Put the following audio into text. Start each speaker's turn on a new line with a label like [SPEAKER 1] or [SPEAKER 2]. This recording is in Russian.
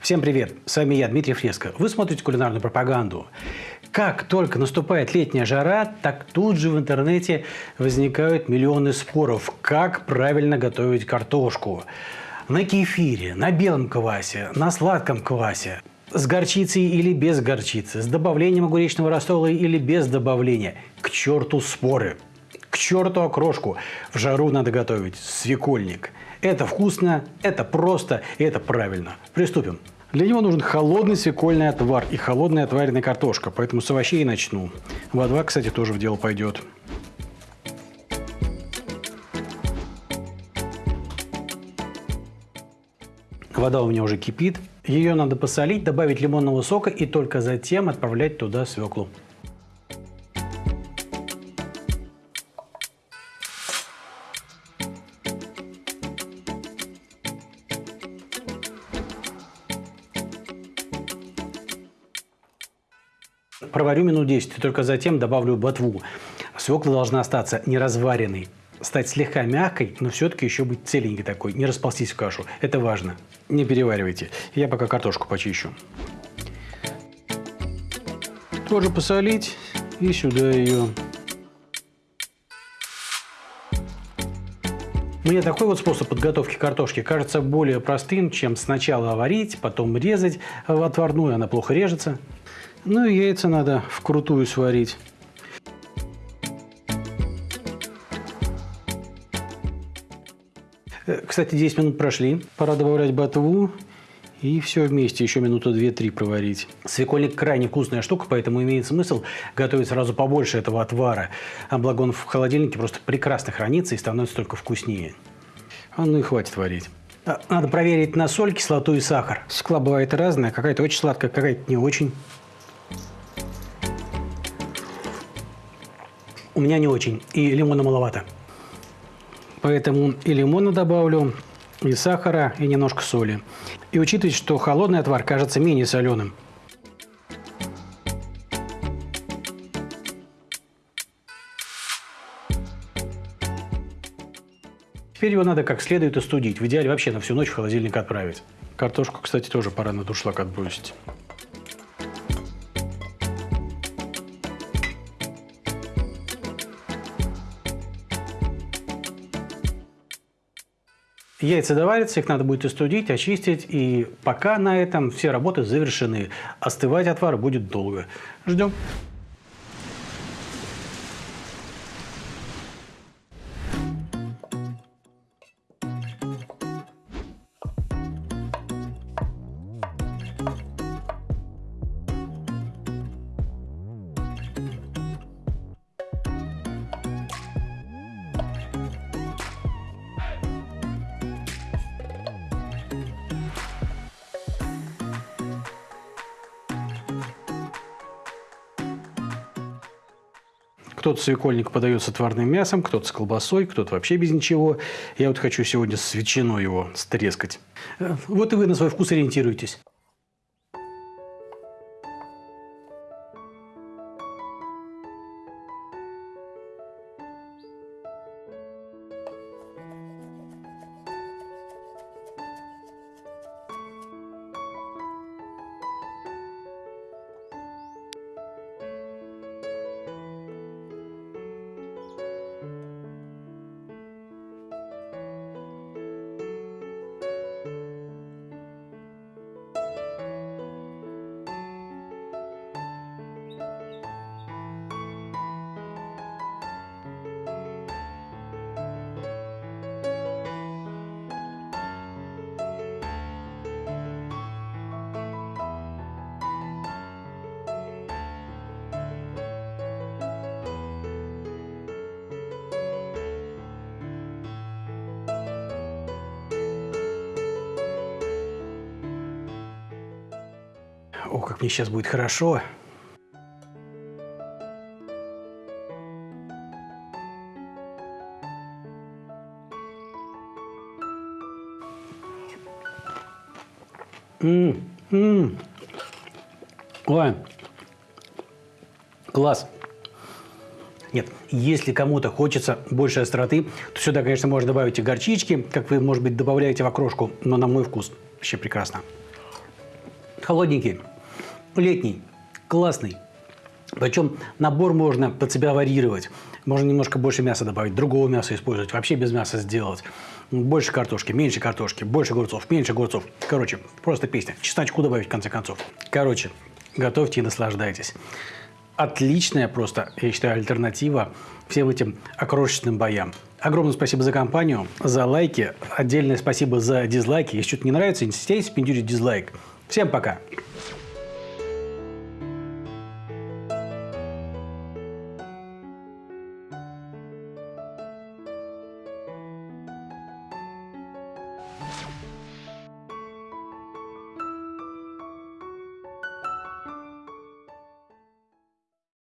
[SPEAKER 1] Всем привет! С вами я, Дмитрий Фреско. Вы смотрите кулинарную пропаганду. Как только наступает летняя жара, так тут же в интернете возникают миллионы споров, как правильно готовить картошку. На кефире, на белом квасе, на сладком квасе, с горчицей или без горчицы, с добавлением огуречного рассола или без добавления. К черту споры! К черту окрошку! В жару надо готовить свекольник. Это вкусно, это просто и это правильно. Приступим. Для него нужен холодный свекольный отвар и холодная отваренная картошка, поэтому с овощей и начну. Вода, кстати, тоже в дело пойдет. Вода у меня уже кипит. Ее надо посолить, добавить лимонного сока и только затем отправлять туда свеклу. Проварю минут 10 и только затем добавлю ботву. Свекла должна остаться неразваренной, стать слегка мягкой, но все-таки еще быть целенькой такой, не расползтись в кашу. Это важно. Не переваривайте. Я пока картошку почищу. Тоже посолить и сюда ее. Мне такой вот способ подготовки картошки кажется более простым, чем сначала варить, потом резать в отварную, она плохо режется. Ну и яйца надо вкрутую сварить. Э, кстати, 10 минут прошли. Пора добавлять ботву. И все вместе еще минуты 2-3 проварить. Свекольник крайне вкусная штука, поэтому имеет смысл готовить сразу побольше этого отвара. А благо он в холодильнике просто прекрасно хранится и становится только вкуснее. А ну и хватит варить. А, надо проверить на соль, кислоту и сахар. Свекла бывает разная, какая-то очень сладкая, какая-то не очень. У меня не очень, и лимона маловато. Поэтому и лимона добавлю, и сахара, и немножко соли. И учитывайте, что холодный отвар кажется менее соленым. Теперь его надо как следует остудить. В идеале вообще на всю ночь в холодильник отправить. Картошку, кстати, тоже пора на дуршлаг отбросить. Яйца доварятся, их надо будет остудить, очистить, и пока на этом все работы завершены. Остывать отвар будет долго. Ждем. Кто-то свекольник подает с отварным мясом, кто-то с колбасой, кто-то вообще без ничего. Я вот хочу сегодня с ветчиной его стрескать. Э, вот и вы на свой вкус ориентируйтесь. О, как мне сейчас будет хорошо. М -м -м. Ой, класс. Нет, если кому-то хочется больше остроты, то сюда, конечно, можно добавить и горчички, как вы, может быть, добавляете в окрошку, но на мой вкус вообще прекрасно. Холодненький, летний, классный. Причем набор можно под себя варьировать. Можно немножко больше мяса добавить, другого мяса использовать, вообще без мяса сделать. Больше картошки, меньше картошки, больше огурцов, меньше огурцов. Короче, просто песня. Чесночку добавить в конце концов. Короче, готовьте и наслаждайтесь. Отличная просто, я считаю, альтернатива всем этим окрошечным боям. Огромное спасибо за компанию, за лайки. Отдельное спасибо за дизлайки. Если что-то не нравится, не стесняйтесь пиндюрить дизлайк. Всем пока!